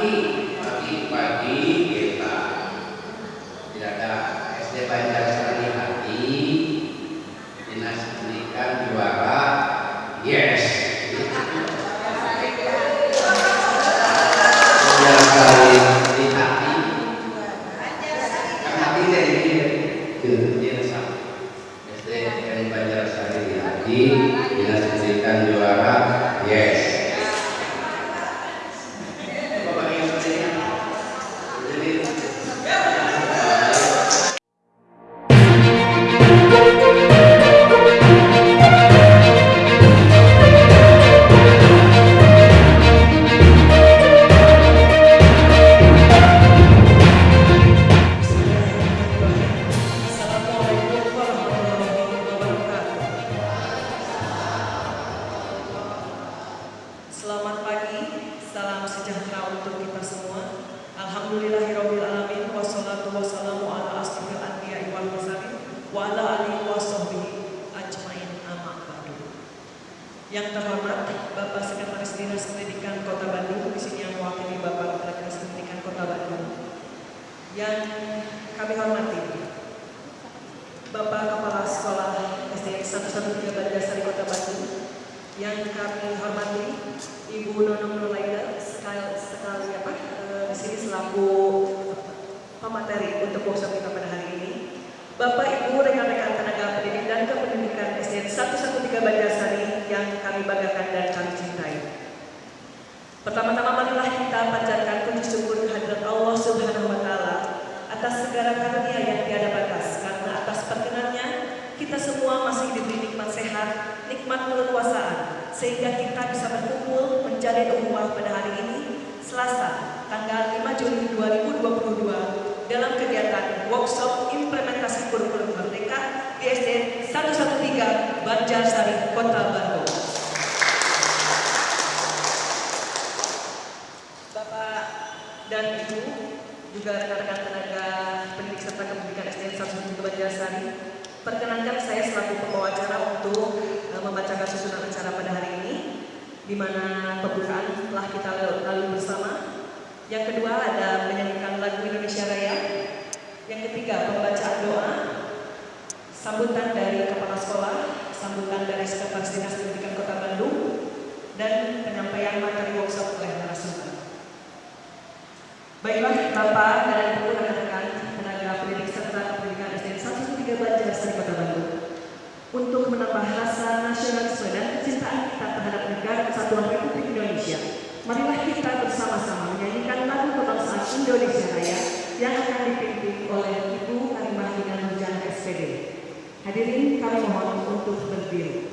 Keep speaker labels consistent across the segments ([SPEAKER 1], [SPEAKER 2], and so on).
[SPEAKER 1] pagi pagi pagi kita tidak ada SD Banjarsari Hati. Dinas pendidikan juara. Yes. Banjarsari di Bapak
[SPEAKER 2] Ibu rekan-rekan tenaga pendidik dan kependidikan SD 113 Bandasari yang kami banggakan dan kami cintai. Pertama-tama marilah kita panjatkan puji syukur kehadirat Allah Subhanahu wa taala atas segala karunia yang tiada batas karena atas perkenannya kita semua masih diberi nikmat sehat, nikmat keleluasaan sehingga kita bisa berkumpul menjalin ukhuwah pada hari ini Selasa tanggal 5 Juni 2022 dalam kegiatan workshop implementasi kurikulum merdeka di SD 113 Banjarsari Kota Bandung. Bapak dan Ibu, juga rekan-rekan tenaga pendidik serta kependidikan SDN 113 Banjarsari, perkenankan saya selaku pembawa acara untuk eh, membacakan susunan acara pada hari ini, di mana pembukaan telah kita lalui bersama. Yang kedua ada menyanyikan lagu Indonesia Raya. Yang ketiga pembacaan doa, sambutan dari kepala sekolah, sambutan dari sekretaris dinas pendidikan Kota Bandung, dan penyampaian materi workshop oleh narasumber. Baiklah Bapak dan Ibu rekan-rekan tenaga pendidik serta pendidikan SDN 113 Banjarsari Kota Bandung untuk menambah rasa nasionalisme dan kecintaan kita terhadap negara kesatuan Republik Indonesia. Marilah kita bersama-sama menyanyikan lagu kebangsaan Indonesia Raya yang akan dipimpin oleh Ibu Karimah Nurjana SPD. Hadirin kami mohon untuk berdiri.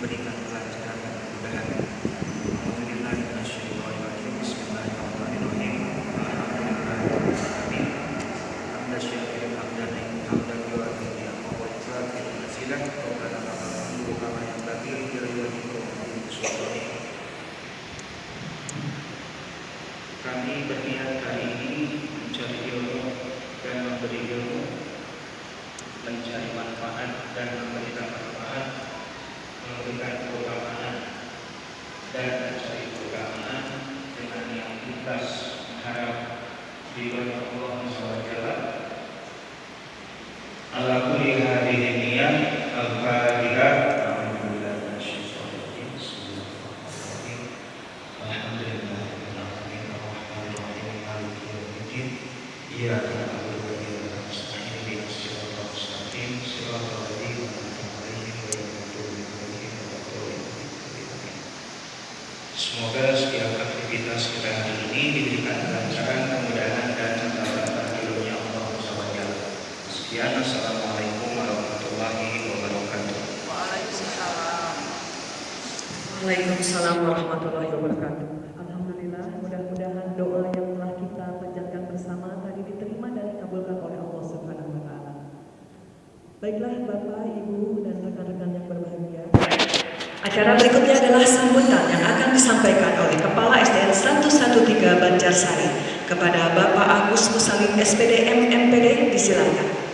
[SPEAKER 3] Británica. wabarakatuh.
[SPEAKER 2] Alhamdulillah, mudah-mudahan doa yang telah kita panjatkan bersama tadi diterima dan dikabulkan oleh Allah Subhanahu wa taala. Baiklah Bapak, Ibu dan rekan-rekan yang berbahagia. Acara berikutnya adalah sambutan yang akan disampaikan oleh Kepala SDN 113 Banjarsari kepada Bapak Agus Musalim SPD Mpd. disilakan.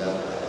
[SPEAKER 4] that way.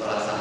[SPEAKER 4] para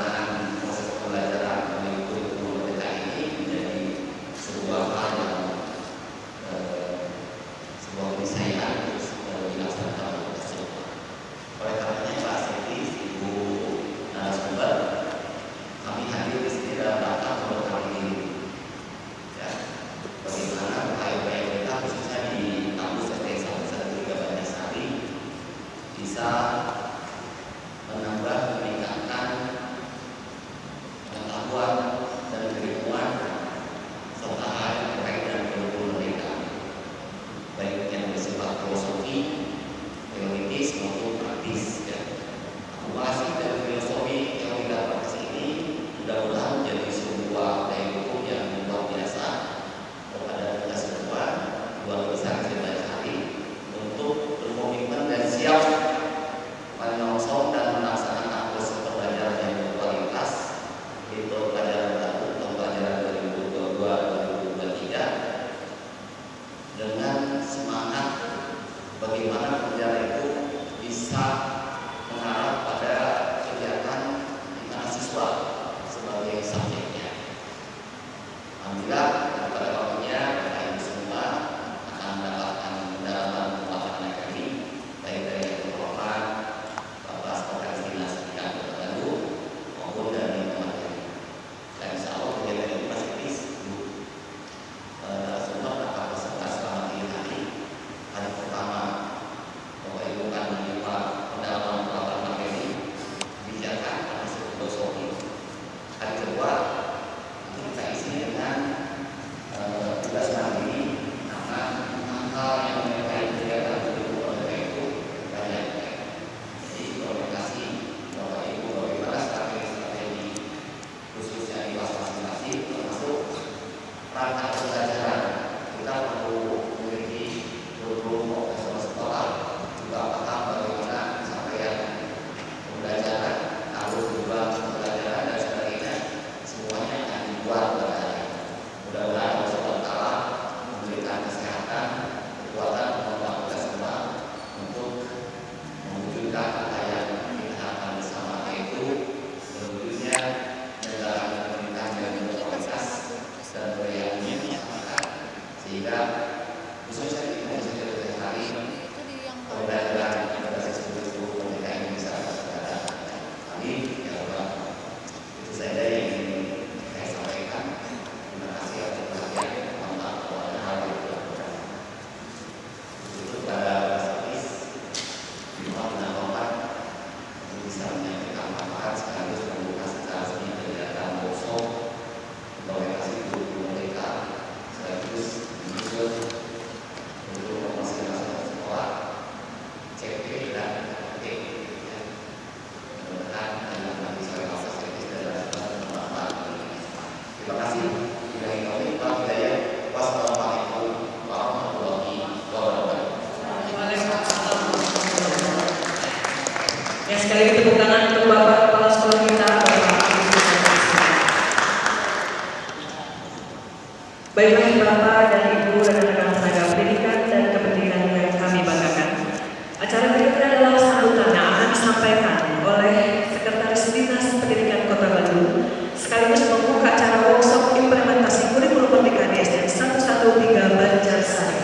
[SPEAKER 4] satu Banjar Sari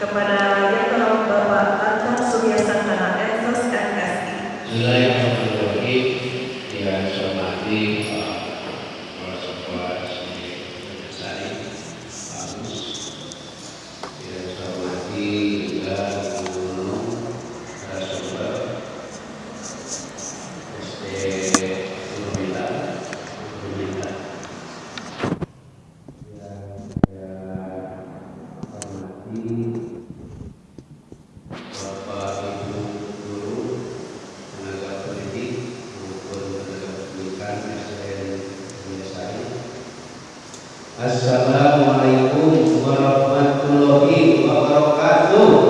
[SPEAKER 4] kepada yang terhormat Bapak
[SPEAKER 2] Anton tanah entos MSI.
[SPEAKER 1] Então,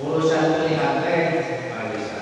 [SPEAKER 1] Urusan pelihara, Alisa.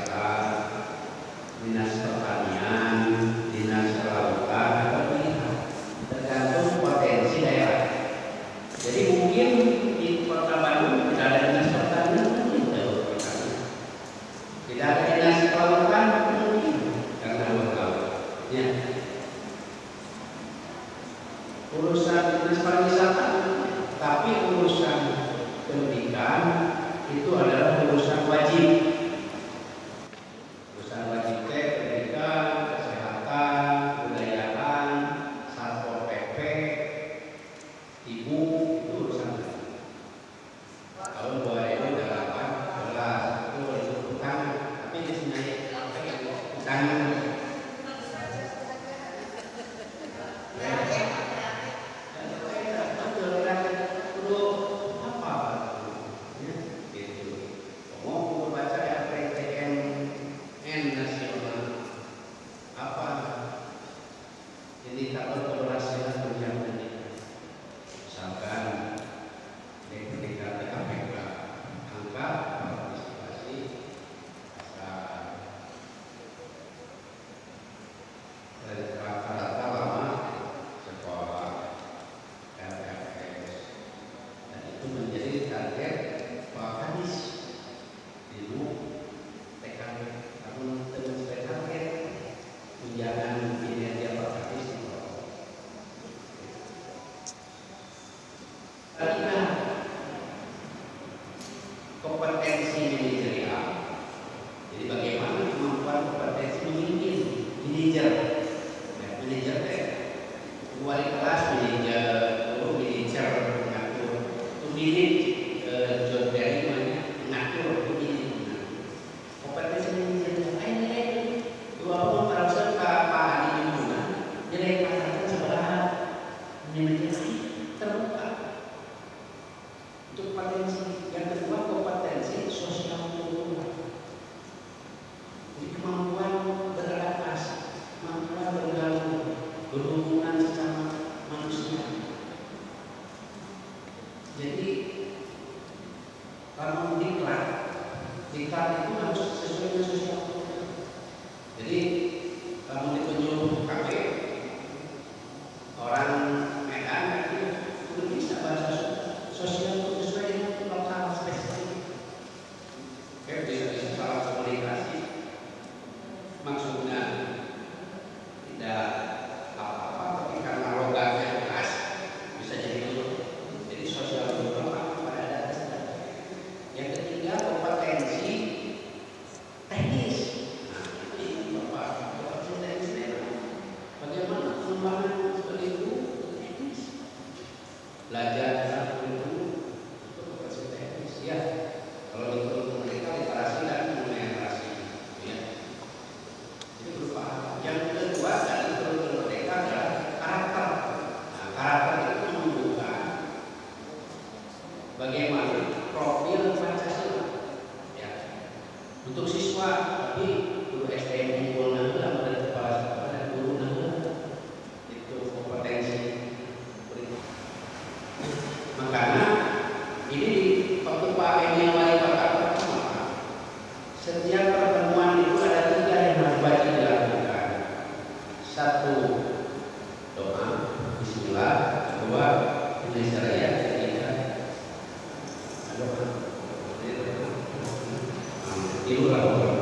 [SPEAKER 1] Ibu Nah,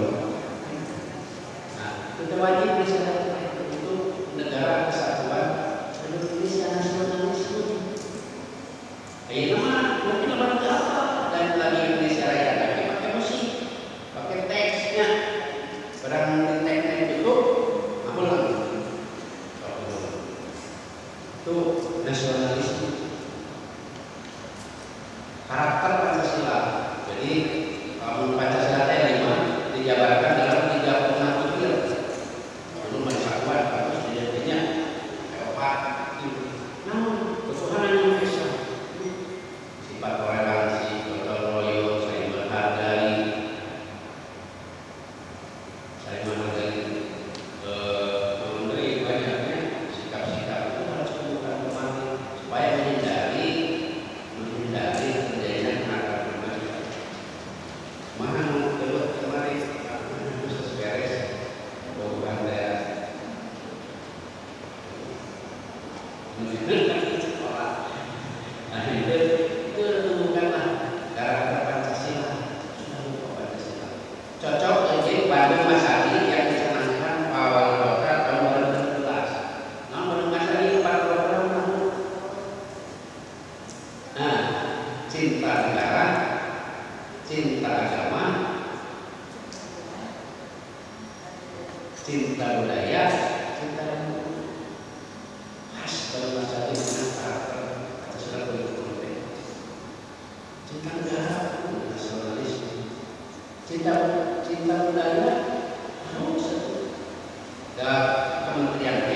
[SPEAKER 1] Nah, cinta negara, cinta agama, cinta budaya, cinta. Khas nasionalisme, cinta cinta budaya, harus nah, kementerian.